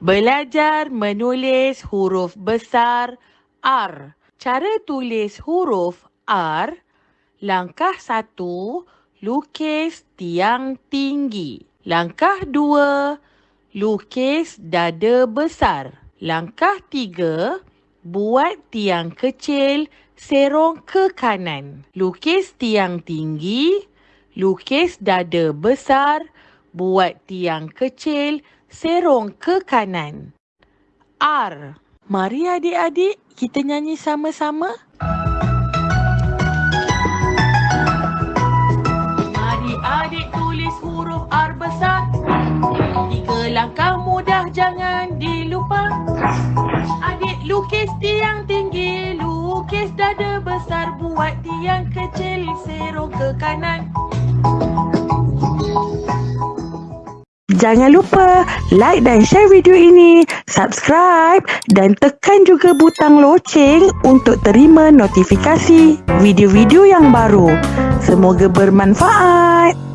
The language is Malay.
Belajar menulis huruf besar R. Cara tulis huruf R. Langkah satu, lukis tiang tinggi. Langkah dua, lukis dada besar. Langkah tiga, buat tiang kecil serong ke kanan. Lukis tiang tinggi, lukis dada besar, buat tiang kecil serong ke kanan. R. Mari adik-adik kita nyanyi sama-sama. Mari adik tulis huruf R besar. Tiga langkah mudah jangan dilupa. Adik lukis tiang tinggi, lukis dada besar, buat tiang kecil serong ke kanan. Jangan lupa like dan share video ini, subscribe dan tekan juga butang loceng untuk terima notifikasi video-video yang baru. Semoga bermanfaat.